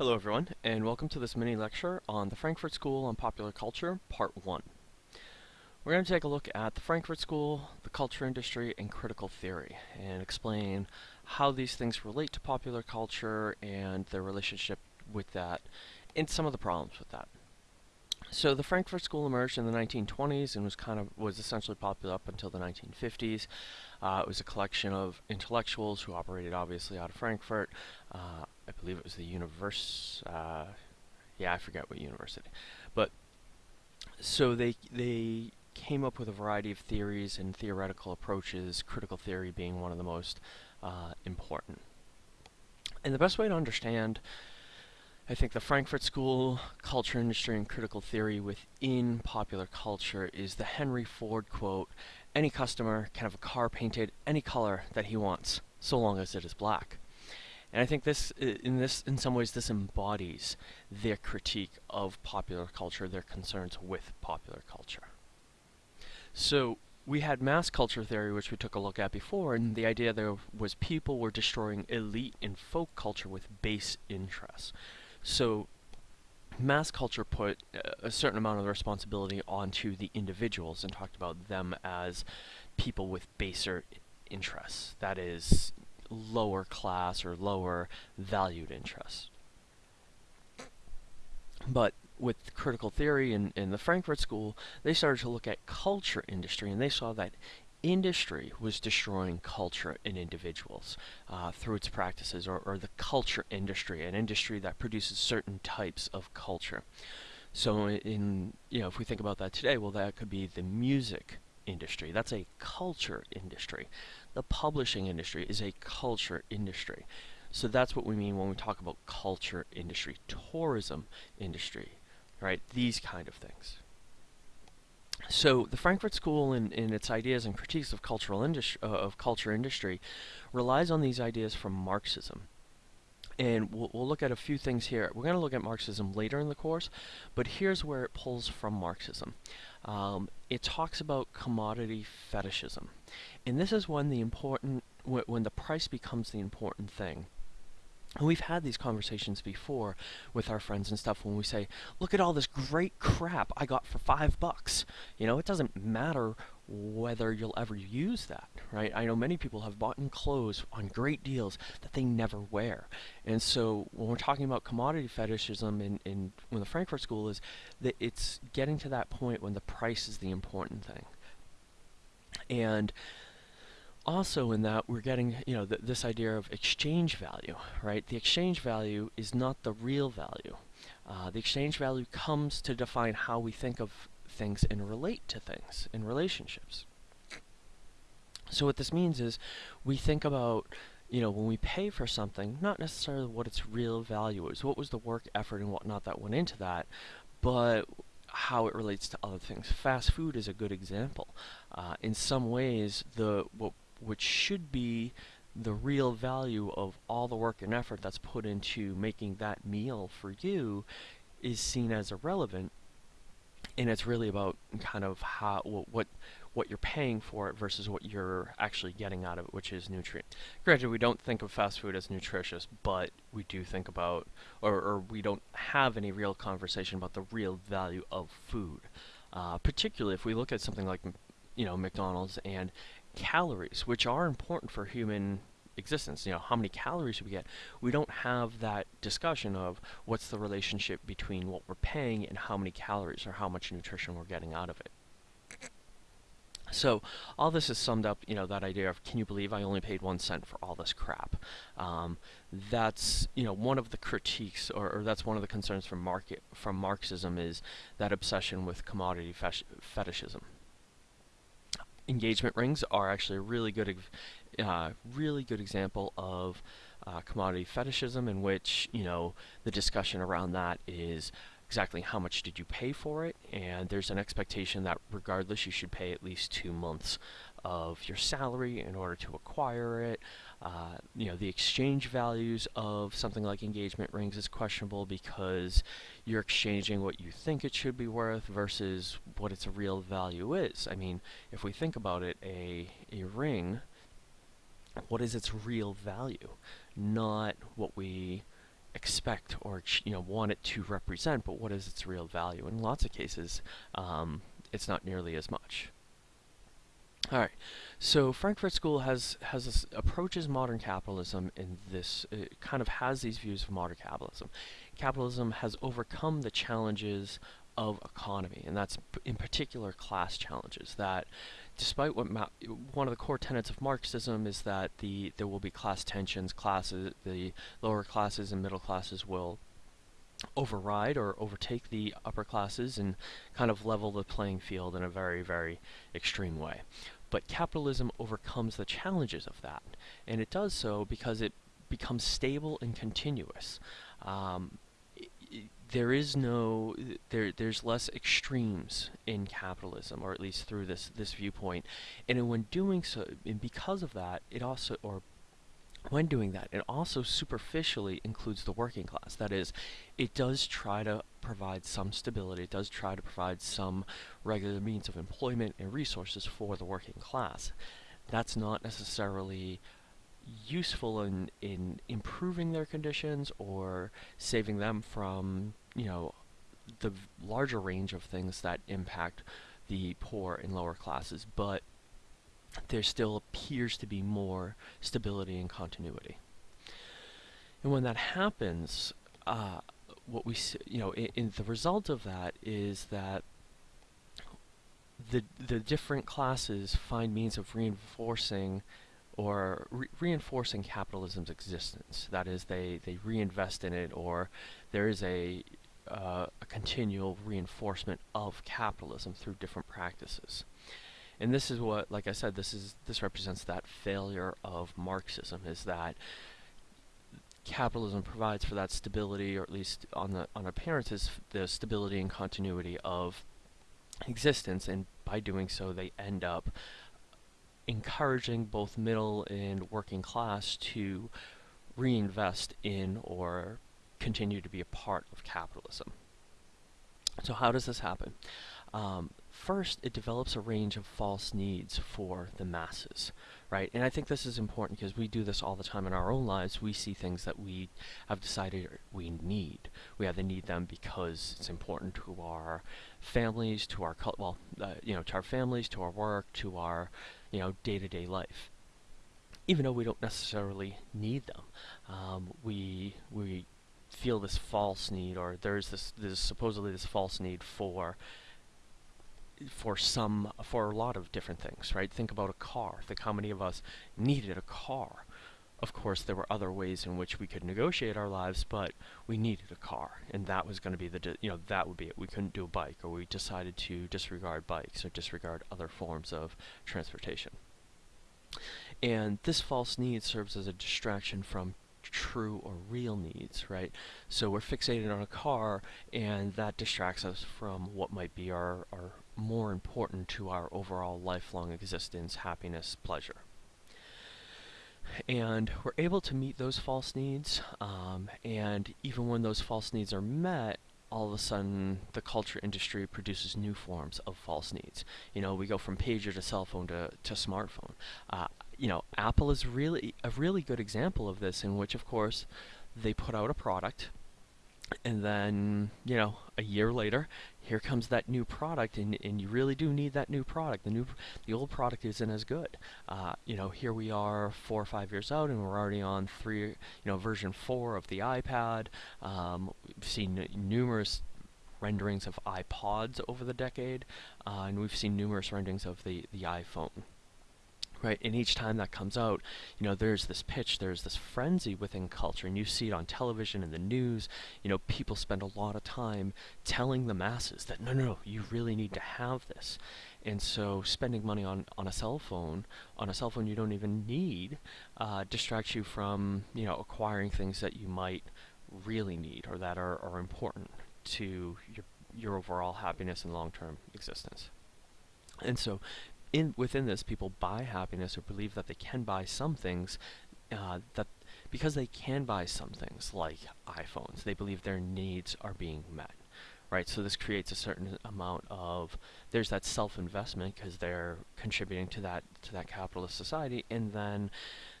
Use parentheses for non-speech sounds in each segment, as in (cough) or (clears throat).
Hello everyone, and welcome to this mini lecture on the Frankfurt School on Popular Culture, Part 1. We're going to take a look at the Frankfurt School, the culture industry, and critical theory, and explain how these things relate to popular culture and their relationship with that, and some of the problems with that. So the Frankfurt School emerged in the 1920s and was kind of was essentially popular up until the 1950s. Uh, it was a collection of intellectuals who operated obviously out of Frankfurt. Uh, I believe it was the universe. Uh, yeah, I forget what university, but so they they came up with a variety of theories and theoretical approaches. Critical theory being one of the most uh, important. And the best way to understand I think the Frankfurt School, culture industry, and critical theory within popular culture is the Henry Ford quote, any customer can have a car painted any color that he wants, so long as it is black. And I think this, in this, in some ways, this embodies their critique of popular culture, their concerns with popular culture. So we had mass culture theory, which we took a look at before, and the idea there was people were destroying elite and folk culture with base interests. So mass culture put a certain amount of the responsibility onto the individuals and talked about them as people with baser interests. That is lower class or lower valued interests. But with critical theory in, in the Frankfurt School, they started to look at culture industry and they saw that industry was destroying culture in individuals uh, through its practices, or, or, the culture industry, an industry that produces certain types of culture. So, in you know, if we think about that today, well, that could be the music industry. That's a culture industry. The publishing industry is a culture industry. So that's what we mean when we talk about culture industry, tourism industry, right? These kind of things. So the Frankfurt School, in, in its ideas and critiques of cultural industry, uh, of culture industry, relies on these ideas from Marxism. And we'll, we'll look at a few things here. We're going to look at Marxism later in the course, but here's where it pulls from Marxism. Um, it talks about commodity fetishism, and this is when the important when the price becomes the important thing. And we've had these conversations before with our friends and stuff when we say, look at all this great crap I got for five bucks. You know, it doesn't matter whether you'll ever use that, right? I know many people have bought in clothes on great deals that they never wear. And so when we're talking about commodity fetishism in, in when the Frankfurt School is that it's getting to that point when the price is the important thing. And also in that we're getting you know th this idea of exchange value right the exchange value is not the real value uh, the exchange value comes to define how we think of things and relate to things in relationships so what this means is we think about you know when we pay for something not necessarily what its real value is what was the work effort and whatnot that went into that but how it relates to other things. Fast food is a good example. Uh, in some ways, the what which should be the real value of all the work and effort that's put into making that meal for you is seen as irrelevant and it's really about kind of how what what you're paying for it versus what you're actually getting out of it, which is nutrient. Granted, we don't think of fast food as nutritious, but we do think about, or, or we don't have any real conversation about the real value of food. Uh, particularly if we look at something like, you know, McDonald's and calories, which are important for human existence. You know, how many calories should we get? We don't have that discussion of what's the relationship between what we're paying and how many calories or how much nutrition we're getting out of it. So all this is summed up, you know, that idea of can you believe I only paid one cent for all this crap? Um, that's you know one of the critiques, or, or, that's one of the concerns from market from Marxism is that obsession with commodity fetishism engagement rings are actually a really good, uh, really good example of uh, commodity fetishism in which, you know, the discussion around that is exactly how much did you pay for it, and there's an expectation that regardless you should pay at least two months of your salary in order to acquire it. Uh, you know, the exchange values of something like engagement rings is questionable because you're exchanging what you think it should be worth versus what its real value is. I mean, if we think about it, a, a ring, what is its real value? Not what we expect or you know want it to represent, but what is its real value? In lots of cases, um, it's not nearly as much. All right, so Frankfurt School has has this, approaches modern capitalism in this uh, kind of has these views of modern capitalism. Capitalism has overcome the challenges of economy, and that's in particular class challenges. That despite what one of the core tenets of Marxism is that the there will be class tensions, classes the lower classes and middle classes will override or overtake the upper classes and kind of level the playing field in a very, very extreme way. But capitalism overcomes the challenges of that, and it does so because it becomes stable and continuous. Um, there is no there there's less extremes in capitalism or at least through this this viewpoint and when doing so and because of that it also or when doing that, it also superficially includes the working class. That is, it does try to provide some stability, it does try to provide some regular means of employment and resources for the working class. That's not necessarily useful in, in improving their conditions or saving them from, you know, the larger range of things that impact the poor and lower classes, but there still appears to be more stability and continuity. And when that happens, uh, what we see, you know, in, the result of that is that the the different classes find means of reinforcing or re reinforcing capitalism's existence. That is, they they reinvest in it, or there is a uh, a continual reinforcement of capitalism through different practices. And this is what, like I said, this is this represents that failure of Marxism is that capitalism provides for that stability, or at least on the on appearances, the stability and continuity of existence, and by doing so, they end up encouraging both middle and working class to reinvest in or continue to be a part of capitalism. So how does this happen? Um, First, it develops a range of false needs for the masses, right? And I think this is important because we do this all the time in our own lives. We see things that we have decided we need. We either need them because it's important to our families, to our well, uh, you know, to our families, to our work, to our, you know, day-to-day -day life. Even though we don't necessarily need them, um, we we feel this false need, or there's this there's supposedly this false need for for some, for a lot of different things, right? Think about a car. Think how many of us needed a car. Of course, there were other ways in which we could negotiate our lives, but we needed a car, and that was going to be the, you know, that would be it. We couldn't do a bike, or we decided to disregard bikes or disregard other forms of transportation. And this false need serves as a distraction from true or real needs, right? So we're fixated on a car, and that distracts us from what might be our, our more important to our overall lifelong existence, happiness, pleasure. And we're able to meet those false needs, um, and even when those false needs are met, all of a sudden the culture industry produces new forms of false needs. You know, we go from pager to cell phone to, to smartphone. Uh, you know, Apple is really a really good example of this in which, of course, they put out a product and then, you know, a year later, here comes that new product, and, and you really do need that new product. The new, the old product isn't as good. Uh, you know, here we are four or five years out, and we're already on three, you know, version four of the iPad. Um, we've seen numerous renderings of iPods over the decade, uh, and we've seen numerous renderings of the, the iPhone right? And each time that comes out, you know, there's this pitch, there's this frenzy within culture, and you see it on television and the news. You know, people spend a lot of time telling the masses that no, no, no, you really need to have this. And so, spending money on on a cell phone, on a cell phone you don't even need, uh, distracts you from you know acquiring things that you might really need or that are, are important to your your overall happiness and long-term existence. And so in within this, people buy happiness or believe that they can buy some things uh, that because they can buy some things like iPhones, they believe their needs are being met. Right, so this creates a certain amount of there's that self-investment because they're contributing to that to that capitalist society, and then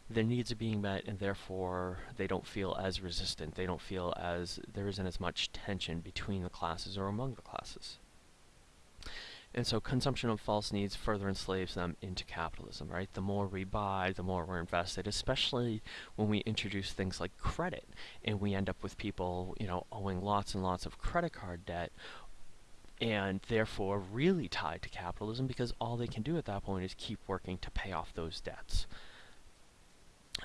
their needs are being met and therefore they don't feel as resistant. They don't feel as there isn't as much tension between the classes or among the classes. And so consumption of false needs further enslaves them into capitalism, right? The more we buy, the more we're invested, especially when we introduce things like credit and we end up with people, you know, owing lots and lots of credit card debt and therefore really tied to capitalism because all they can do at that point is keep working to pay off those debts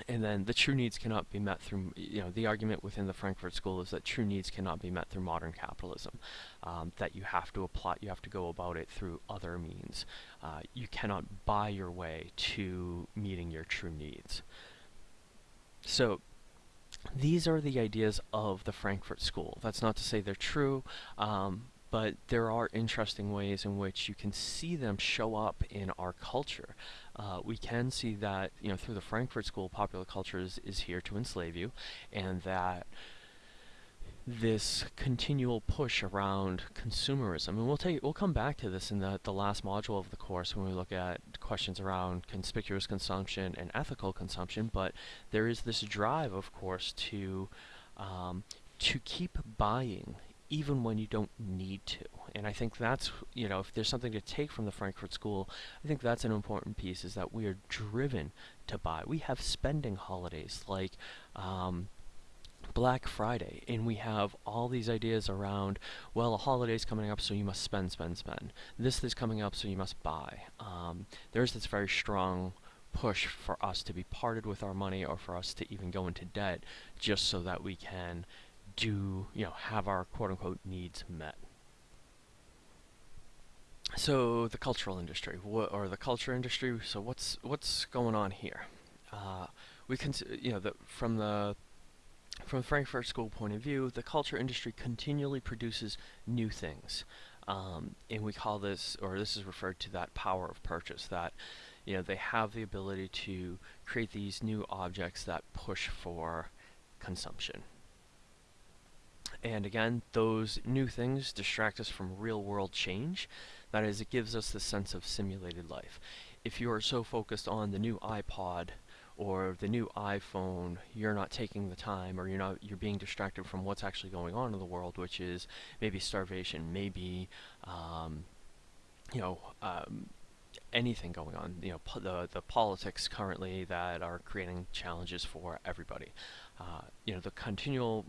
and then the true needs cannot be met through, you know, the argument within the Frankfurt School is that true needs cannot be met through modern capitalism. Um, that you have to apply, you have to go about it through other means. Uh, you cannot buy your way to meeting your true needs. So, these are the ideas of the Frankfurt School. That's not to say they're true, um, but there are interesting ways in which you can see them show up in our culture. Uh, we can see that, you know, through the Frankfurt School, popular culture is, is here to enslave you, and that this continual push around consumerism, and we'll take we'll come back to this in the, the last module of the course when we look at questions around conspicuous consumption and ethical consumption, but there is this drive, of course, to um, to keep buying even when you don't need to. And I think that's, you know, if there's something to take from the Frankfurt School, I think that's an important piece, is that we are driven to buy. We have spending holidays like um, Black Friday, and we have all these ideas around, well, a holiday's coming up, so you must spend, spend, spend. This is coming up, so you must buy. Um, there's this very strong push for us to be parted with our money or for us to even go into debt just so that we can do, you know, have our quote-unquote needs met. So the cultural industry, or the culture industry. So what's what's going on here? Uh, we can, you know, the, from the from Frankfurt School point of view, the culture industry continually produces new things, um, and we call this, or this is referred to that power of purchase. That you know they have the ability to create these new objects that push for consumption. And again, those new things distract us from real world change. That is, it gives us the sense of simulated life. If you are so focused on the new iPod or the new iPhone, you're not taking the time or you're not you're being distracted from what's actually going on in the world, which is maybe starvation, maybe um, you know, um, anything going on. You know, the the politics currently that are creating challenges for everybody. Uh, you know, the continual,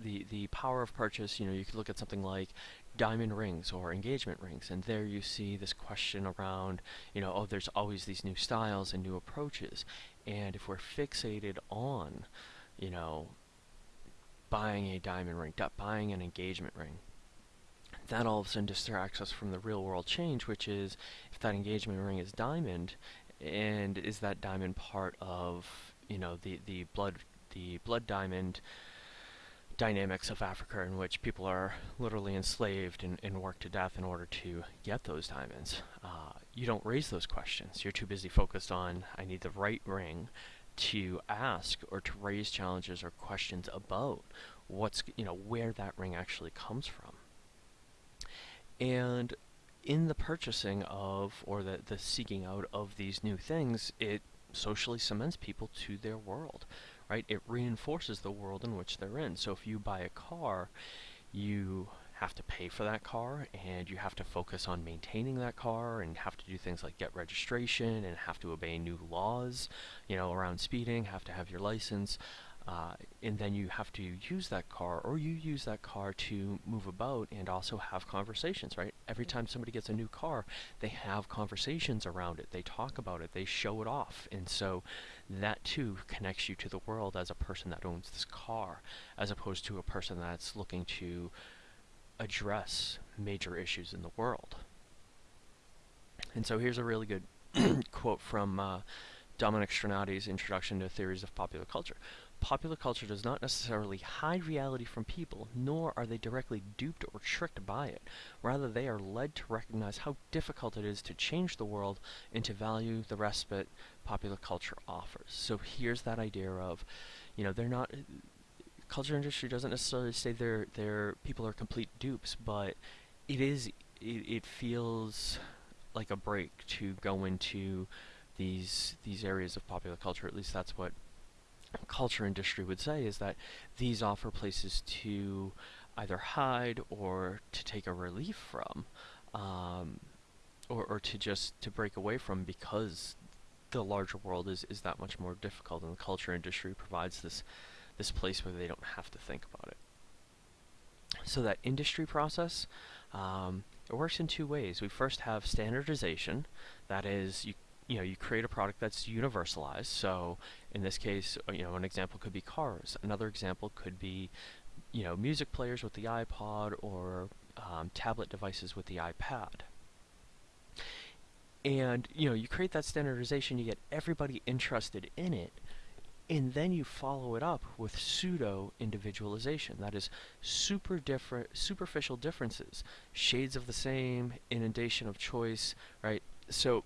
the the power of purchase. You know, you could look at something like diamond rings or engagement rings, and there you see this question around, you know, oh, there's always these new styles and new approaches, and if we're fixated on, you know, buying a diamond ring, buying an engagement ring, that all of a sudden distracts us from the real world change, which is if that engagement ring is diamond, and is that diamond part of you know the the blood the blood diamond dynamics of Africa in which people are literally enslaved and, and worked to death in order to get those diamonds. Uh, you don't raise those questions. You're too busy focused on, I need the right ring to ask or to raise challenges or questions about what's, you know, where that ring actually comes from. And in the purchasing of, or the, the seeking out of these new things, it socially cements people to their world, right? It reinforces the world in which they're in. So if you buy a car, you have to pay for that car and you have to focus on maintaining that car and have to do things like get registration and have to obey new laws, you know, around speeding, have to have your license. Uh, and then you have to use that car or you use that car to move about and also have conversations right? Every time somebody gets a new car they have conversations around it. They talk about it. They show it off. And so that too connects you to the world as a person that owns this car as opposed to a person that's looking to address major issues in the world. And so here's a really good (clears throat) quote from uh, Dominic Strinati's Introduction to Theories of Popular Culture Popular culture does not necessarily hide reality from people, nor are they directly duped or tricked by it. Rather, they are led to recognize how difficult it is to change the world and to value the respite popular culture offers. So here's that idea of, you know, they're not culture industry doesn't necessarily say they're they're people are complete dupes, but it is it, it feels like a break to go into these these areas of popular culture. At least that's what culture industry would say is that these offer places to either hide or to take a relief from, um, or, or to just to break away from because the larger world is, is that much more difficult and the culture industry provides this this place where they don't have to think about it. So that industry process, um, it works in two ways. We first have standardization, that is you you know, you create a product that's universalized. So in this case, uh, you know, an example could be cars. Another example could be, you know, music players with the iPod or um, tablet devices with the iPad. And, you know, you create that standardization, you get everybody interested in it, and then you follow it up with pseudo individualization. That is super different, superficial differences, shades of the same, inundation of choice, right? So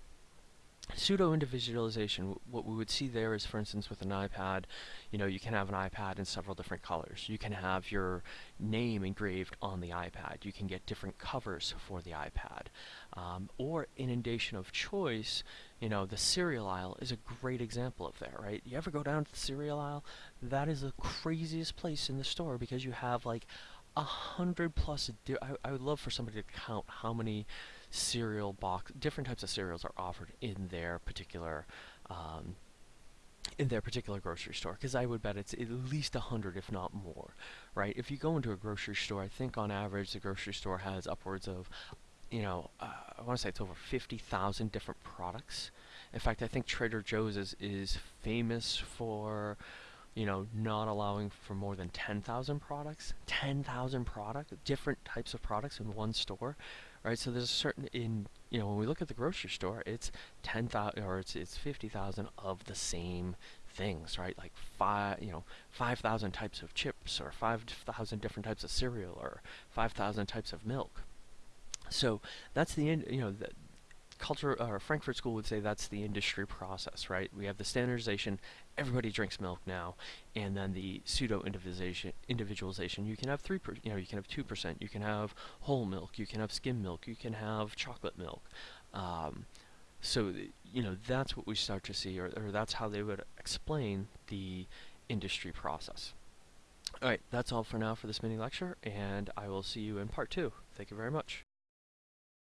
Pseudo-individualization, what we would see there is, for instance, with an iPad, you know, you can have an iPad in several different colors. You can have your name engraved on the iPad. You can get different covers for the iPad. Um, or inundation of choice, you know, the cereal aisle is a great example of that, right? You ever go down to the cereal aisle? That is the craziest place in the store because you have like a hundred plus, I, I would love for somebody to count how many cereal box, different types of cereals are offered in their particular um, in their particular grocery store because I would bet it's at least a hundred if not more right? If you go into a grocery store I think on average the grocery store has upwards of you know uh, I want to say it's over 50,000 different products. In fact I think Trader Joe's is, is famous for you know not allowing for more than 10,000 products. 10,000 products different types of products in one store right? So there's a certain in you know when we look at the grocery store, it's ten thousand or it's it's fifty thousand of the same things, right? Like five you know five thousand types of chips or five thousand different types of cereal or five thousand types of milk. So that's the end. You know the, culture or Frankfurt School would say that's the industry process, right? We have the standardization, everybody drinks milk now, and then the pseudo individualization. Individualization, you can have three, per, you know, you can have two percent, you can have whole milk, you can have skim milk, you can have chocolate milk. Um, so you know that's what we start to see, or, or that's how they would explain the industry process. Alright, that's all for now for this mini lecture, and I will see you in part two. Thank you very much.